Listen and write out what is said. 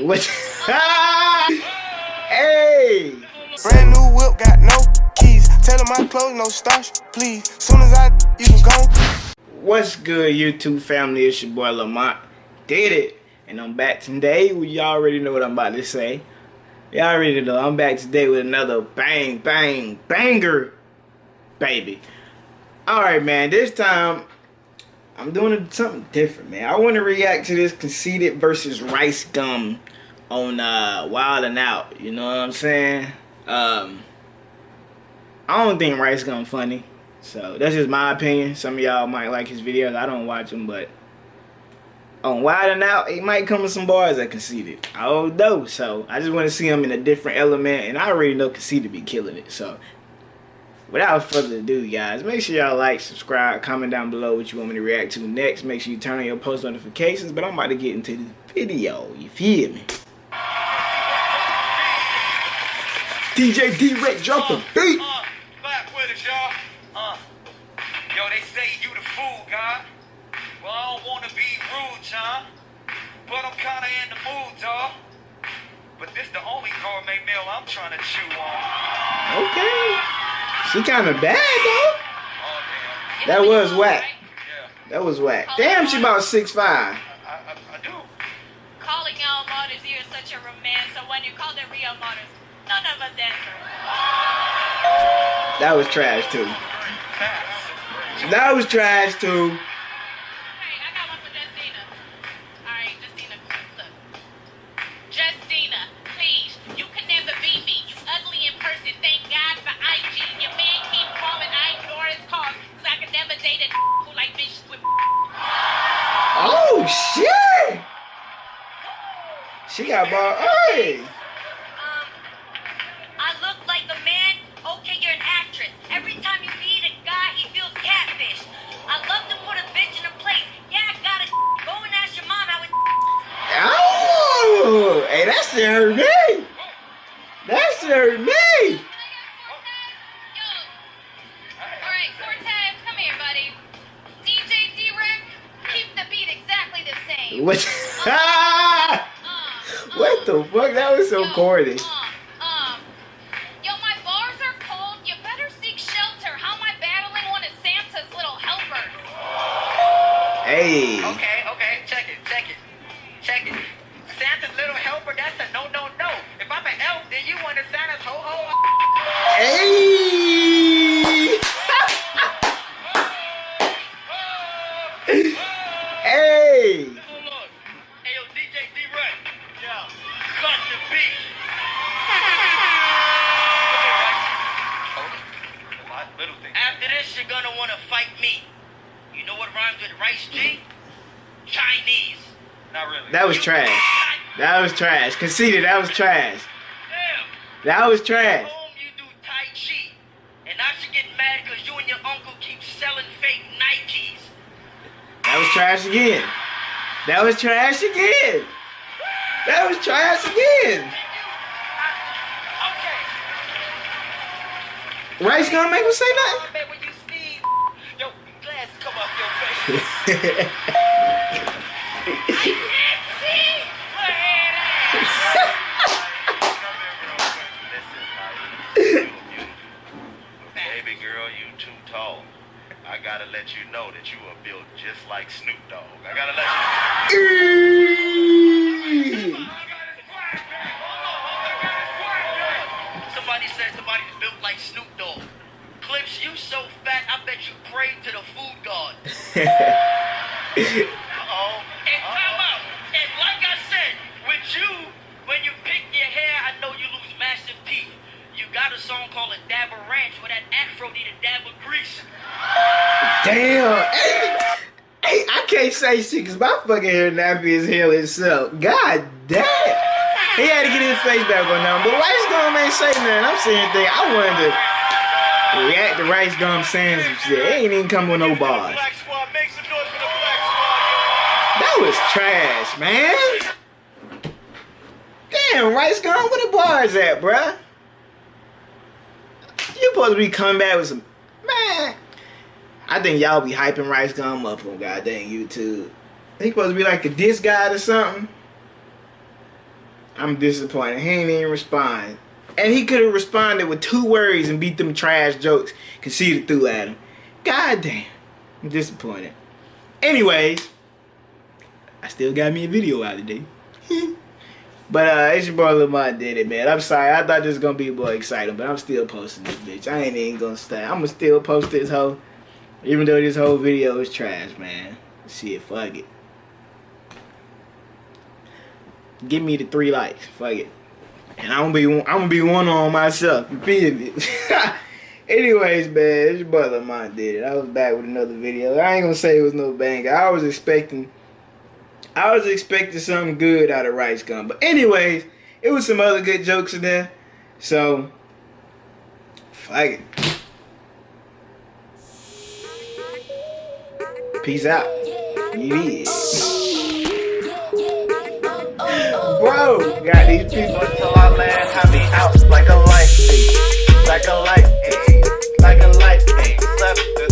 What? hey! Brand new whip, got no keys. Tell them my clothes, no starch, please. Soon as I, you go. What's good, YouTube family? It's your boy Lamont. Did it. And I'm back today. Well, y'all already know what I'm about to say. Y'all already know. I'm back today with another bang, bang, banger, baby. Alright, man. This time, I'm doing something different, man. I want to react to this Conceited versus Rice Gum on uh, Wild and Out. You know what I'm saying? Um, I don't think Rice Gum funny. So that's just my opinion. Some of y'all might like his videos. I don't watch them, but on Wild and Out, it might come with some bars that Conceited. I don't know. So I just want to see him in a different element, and I already know Conceited be killing it. So without further ado, guys, make sure y'all like, subscribe, comment down below what you want me to react to next. Make sure you turn on your post notifications. But I'm about to get into the video. You feel me? DJ D-Wrek, drop the beat. Uh, back with us, y'all. Uh, yo, they say you the fool, God. Well, I don't want to be rude, John. But I'm kind of in the mood, dawg. But this the only gourmet meal I'm trying to chew on. Okay. She kind of bad, though. That was whack. That was whack. Damn, she about 6'5". I, I, I do. Calling out Motors, you're such a romance. So when you call the real Motors, none of us answer. That was trash, too. That was trash, too. Shit. She got ball. Hey. Um, I look like a man. Okay, you're an actress. Every time you meet a guy, he feels catfish. I love to put a bitch in a place. Yeah, I got it. Go and ask your mom. Oh. Hey, that shit hurt me. That shit hurt me. What? What the fuck? That was so yo, corny. Um, um, yo, my bars are cold. You better seek shelter. How am I battling one of Santa's little helpers? Hey. Okay, okay, check it, check it, check it. Santa's little helper, that's a no, no, no. If I'm an elf, then you want to Santa's ho ho. Hey. After this, you're gonna wanna fight me. You know what rhymes with rice G? Chinese. Not really. That was trash. That was trash. Conceited. That was trash. Damn. That was trash. Home you do Tai Chi. And I should get mad because you and your uncle keep selling fake Nikes. That was trash again. That was trash again. That was trash again. Rice gonna make me say nothing? Man, when you sneeze, yo, glasses come off your face. I can't see. Look at Baby girl, you too tall. I gotta let you know that you are built just like Snoop Dogg. I gotta let you Somebody said somebody's built like Snoop Dogg. Clips, you so fat, I bet you prayed to the food god. Uh-oh. And time out. And like I said, with you, when you pick your hair, I know you lose massive teeth. You got a song called A Dab of Ranch where that afro need a dab of grease. Damn. Hey, hey, I can't say shit because my fucking hair nappy as hell itself. God damn. He had to get his face back on now. But Rice Gum ain't say nothing. I'm saying thing. I wanted to react to Rice Gum saying some shit. Ain't even come with no bars. That was trash, man. Damn, Rice Gum, where the bars at, bruh? You supposed to be coming back with some man. I think y'all be hyping Rice Gum up on goddamn YouTube. He supposed to be like a diss guy or something. I'm disappointed. He ain't even respond. And he could have responded with two words and beat them trash jokes Conceited through at him. God damn. I'm disappointed. Anyways, I still got me a video out today. but uh it's your boy Lamont did it, man. I'm sorry. I thought this was gonna be more exciting, but I'm still posting this bitch. I ain't even gonna stay. I'ma still post this whole even though this whole video is trash, man. See Shit, fuck it. Give me the three likes. Fuck it. And I'm gonna be I'm gonna be one on myself. You feel me? Anyways, man, it's your brother Lamont did it. I was back with another video. I ain't gonna say it was no banger. I was expecting I was expecting something good out of Rice Gum. But anyways, it was some other good jokes in there. So fuck it. Peace out. Yeah. go. Got these people until I land, I be out like a light, like a light, eh? like a light, like a light,